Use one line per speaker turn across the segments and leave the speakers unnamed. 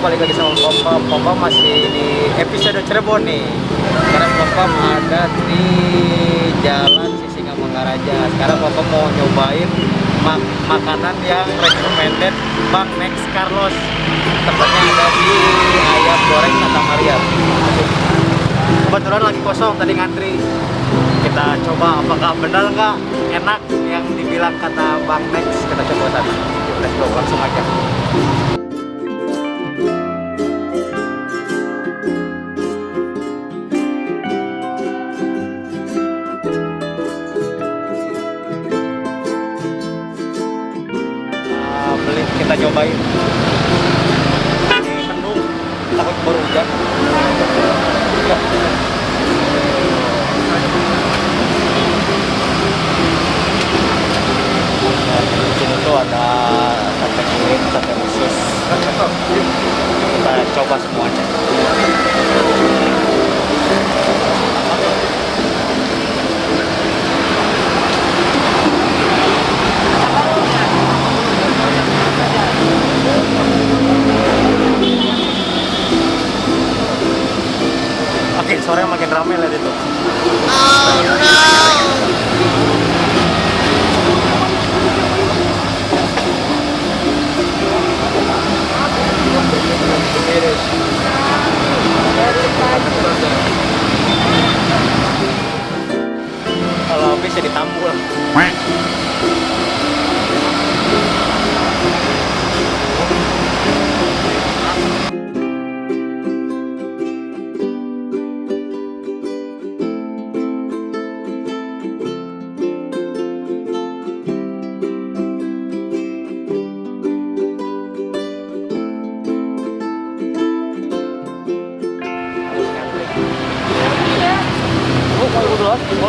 Balik lagi sama Papa Papa masih di episode Cirebon nih. Sekarang Papa ada di Jalan Sisingamangaraja Sekarang Papa mau nyobain mak makanan yang recommended Bang Next Carlos. Tempatnya ada di Ayam Goreng Santa Maria. Kebetulan lagi kosong tadi ngantri. Kita coba apakah benar nggak enak yang dibilang kata Bang Next Kita coba tadi Let's go langsung aja kita cobain ini menu takut baru hujan Nah, di sini tuh ada sate kulit, sate usus. Kita coba semuanya.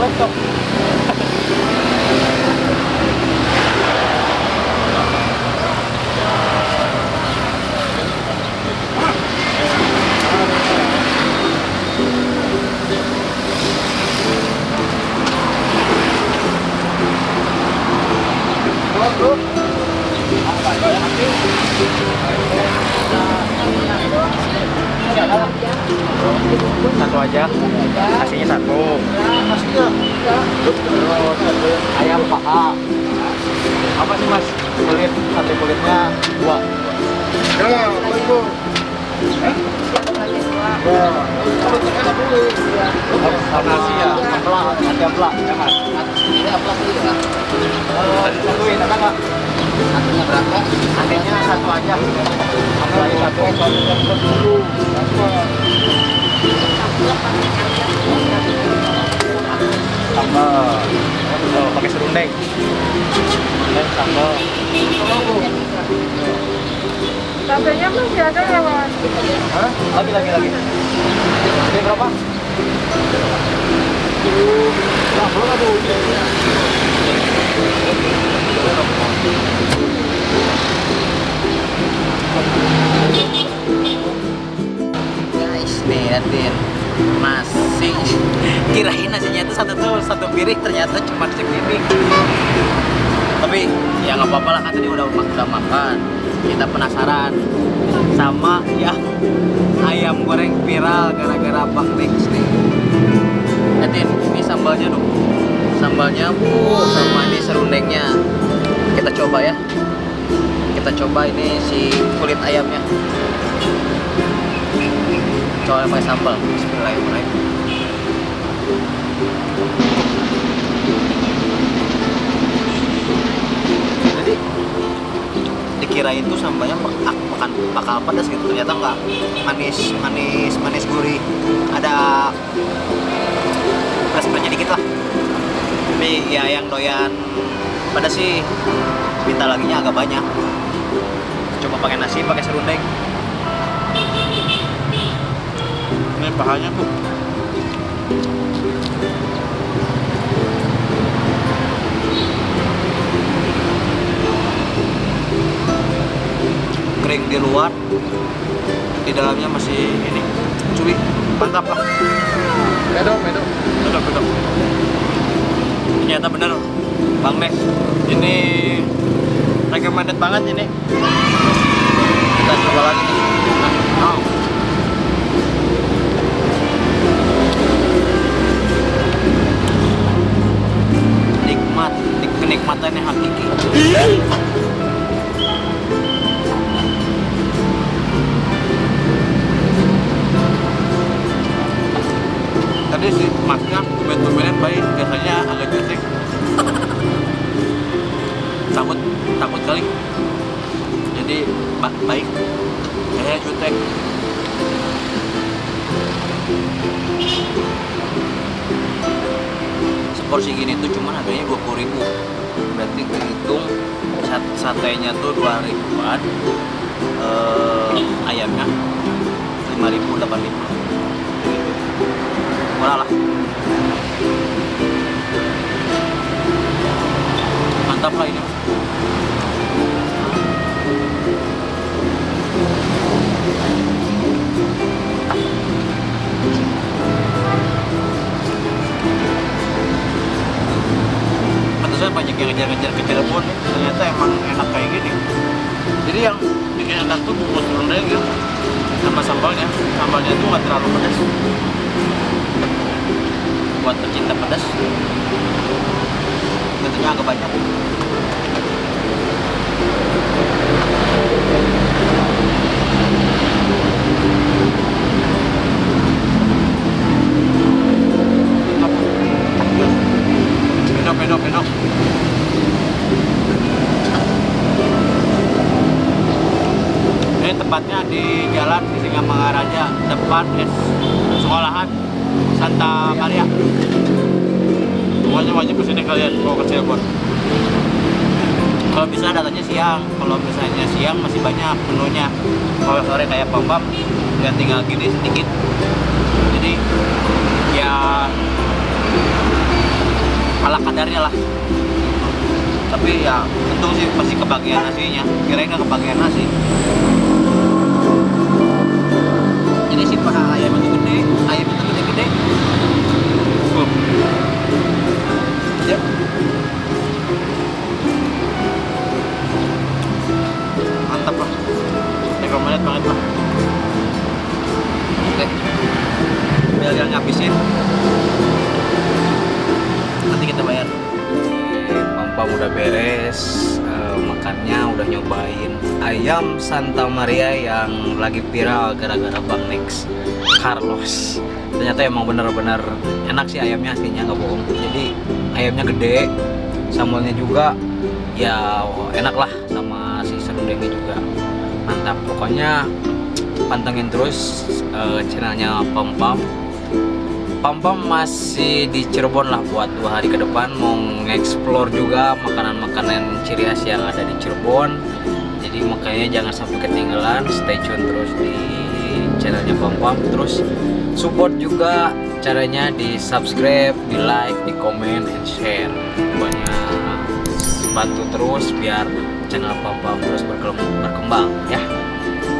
laptop Hãy subscribe cho kênh Ghiền Mì Gõ Để không bỏ lỡ những video hấp dẫn Satu aja. Nasinya satu. Terus ayam paha. Apa sih mas? Kulit, sate kulitnya dua. Sama nasi ya, ada ampla, ya mas. Eh, Satuin, ada nggak? Satunya satu aja. Sambal. Oh, pakai serundeng. Dan sambal.
Cabenya masih ada ya mas?
Lagi, lagi, lagi. Ini berapa? Nah, belum ada
guys nih liatin nasi kirain nasinya itu satu tuh satu piring ternyata cuma sepiring tapi ya nggak apa-apa lah kan tadi udah udah makan. Kita penasaran. Sama yang ayam goreng viral gara-gara bang Dex nih. Liatin ini sambalnya dong. Sambalnya uh, sama ini serundengnya. Kita coba ya kita coba ini si kulit ayamnya. Coba pakai sambal Bismillahirrahmanirrahim. Jadi dikirain tuh sambalnya bakal, bakal, bakal pedas gitu ternyata enggak manis manis manis gurih. Ada pedas pedasnya dikit lah. Tapi ya yang doyan pedas sih minta lagi agak banyak coba pakai nasi pakai serundeng ini pahanya tuh kering di luar di dalamnya masih ini cuy mantap lah
Medok, medok.
betul betul ternyata bener bang Nek ini recommended banget ini. Kita coba lagi nih. Nah, oh. Tadi sih masnya tumben-tumbenan baik biasanya agak gesek takut takut kali. Jadi ba- baik. Saya jutek seporsi gini tuh cuman harganya dua puluh ribu. Berarti kehitung sat- satenya tuh dua ribuan. Eh, ayamnya lima ribu delapan ribu. Murah lah. Mantap lah ini Ternyata emang enak kayak gini. Jadi yang bikin enak tuh bungkus rendang gitu. Sama sambalnya. Sambalnya tuh nggak terlalu pedas. Buat pecinta pedas. Tentunya agak banyak. Jalan Singamangaraja depan S sekolahan Santa Maria. Pokoknya wajib ke sini kalian kalau ke Cirebon. Kalau bisa datanya siang, kalau misalnya siang masih banyak menunya. Kalau sore kayak pom pom, nggak tinggal gini sedikit. Jadi ya ala kadarnya lah tapi ya untung sih pasti kebagian nasinya nggak kebagian nasi sih pak. Ayam itu gede ayam itu gede udah beres eh, makannya udah nyobain ayam Santa Maria yang lagi viral gara-gara Bang Nex Carlos. Ternyata emang bener-bener enak sih ayamnya aslinya nggak bohong. Jadi ayamnya gede sambalnya juga ya enak lah sama si serundengnya juga. Mantap. Pokoknya pantengin terus eh, channelnya Pam Pam Pam Pam masih di Cirebon lah buat dua hari ke depan. Mau nge-explore juga makanan-makanan ciri khas yang ada di Cirebon. Jadi makanya jangan sampai ketinggalan. Stay tune terus di channelnya Pam Pam terus support juga caranya di subscribe di like di komen and share. Pokoknya bantu terus biar channel Pam Pam terus berkembang ya.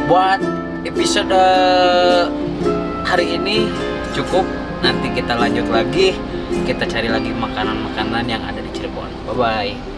Buat episode hari ini cukup nanti kita lanjut lagi. Kita cari lagi makanan-makanan yang ada di Cirebon. Bye bye